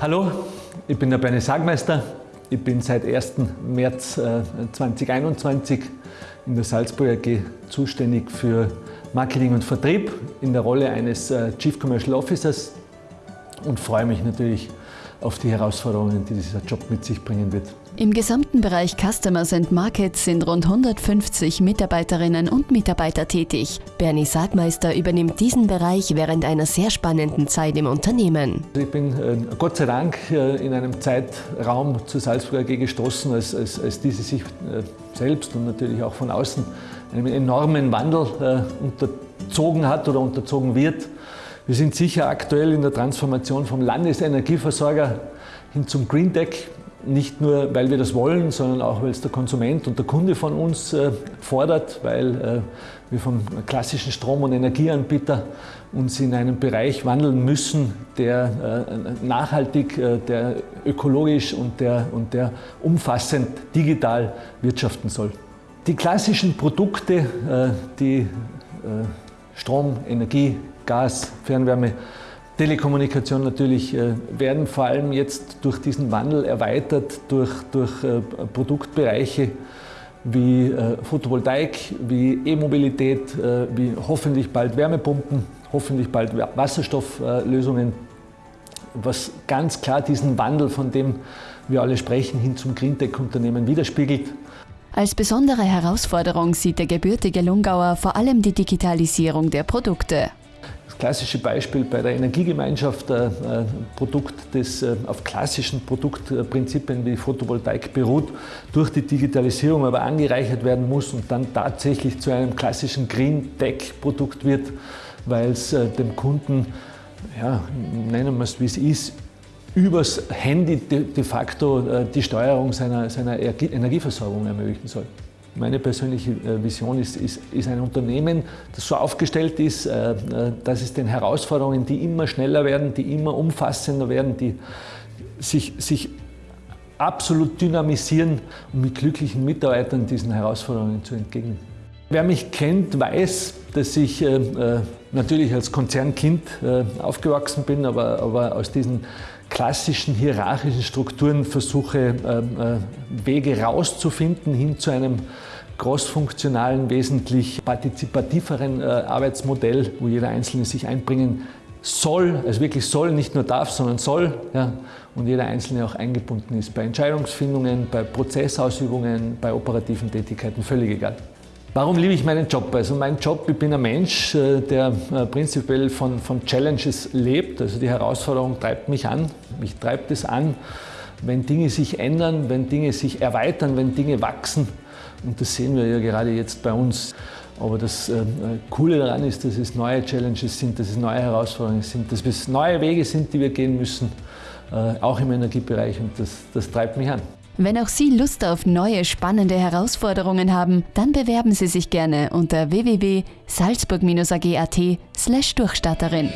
Hallo, ich bin der Bernie Sagmeister. Ich bin seit 1. März 2021 in der Salzburg AG zuständig für Marketing und Vertrieb in der Rolle eines Chief Commercial Officers und freue mich natürlich auf die Herausforderungen, die dieser Job mit sich bringen wird. Im gesamten Bereich Customers and Markets sind rund 150 Mitarbeiterinnen und Mitarbeiter tätig. Bernie Sagmeister übernimmt diesen Bereich während einer sehr spannenden Zeit im Unternehmen. Ich bin äh, Gott sei Dank äh, in einem Zeitraum zur Salzburger AG gestoßen, als, als, als diese sich äh, selbst und natürlich auch von außen einem enormen Wandel unterzogen hat oder unterzogen wird. Wir sind sicher aktuell in der Transformation vom Landesenergieversorger hin zum Green Tech. Nicht nur, weil wir das wollen, sondern auch, weil es der Konsument und der Kunde von uns äh, fordert, weil äh, wir vom klassischen Strom- und Energieanbieter uns in einen Bereich wandeln müssen, der äh, nachhaltig, der ökologisch und der, und der umfassend digital wirtschaften soll. Die klassischen Produkte, die Strom, Energie, Gas, Fernwärme, Telekommunikation natürlich äh, werden vor allem jetzt durch diesen Wandel erweitert durch, durch äh, Produktbereiche wie äh, Photovoltaik, wie E-Mobilität, wie hoffentlich bald Wärmepumpen, hoffentlich bald Wasserstofflösungen, was ganz klar diesen Wandel, von dem wir alle sprechen, hin zum Greentech-Unternehmen widerspiegelt. Als besondere Herausforderung sieht der gebürtige Lungauer vor allem die Digitalisierung der Produkte. Klassische Beispiel bei der Energiegemeinschaft, ein äh, Produkt, das äh, auf klassischen Produktprinzipien wie Photovoltaik beruht, durch die Digitalisierung aber angereichert werden muss und dann tatsächlich zu einem klassischen Green Tech Produkt wird, weil es äh, dem Kunden, ja, nennen wir es wie es ist, übers Handy de facto die Steuerung seiner, seiner Energieversorgung ermöglichen soll. Meine persönliche äh, Vision ist, ist, ist, ein Unternehmen, das so aufgestellt ist, äh, äh, dass es den Herausforderungen, die immer schneller werden, die immer umfassender werden, die sich, sich absolut dynamisieren, um mit glücklichen Mitarbeitern diesen Herausforderungen zu entgegnen. Wer mich kennt, weiß, dass ich äh, natürlich als Konzernkind äh, aufgewachsen bin, aber, aber aus diesen klassischen hierarchischen Strukturen versuche, äh, Wege rauszufinden hin zu einem großfunktionalen, wesentlich partizipativeren Arbeitsmodell, wo jeder Einzelne sich einbringen soll, also wirklich soll, nicht nur darf, sondern soll, ja, und jeder Einzelne auch eingebunden ist bei Entscheidungsfindungen, bei Prozessausübungen, bei operativen Tätigkeiten, völlig egal. Warum liebe ich meinen Job? Also mein Job, ich bin ein Mensch, äh, der äh, prinzipiell von, von Challenges lebt. Also die Herausforderung treibt mich an. Mich treibt es an, wenn Dinge sich ändern, wenn Dinge sich erweitern, wenn Dinge wachsen. Und das sehen wir ja gerade jetzt bei uns. Aber das äh, Coole daran ist, dass es neue Challenges sind, dass es neue Herausforderungen sind, dass es neue Wege sind, die wir gehen müssen, auch im Energiebereich. Und das, das treibt mich an. Wenn auch Sie Lust auf neue spannende Herausforderungen haben, dann bewerben Sie sich gerne unter www.salzburg-ag.at/durchstatterin.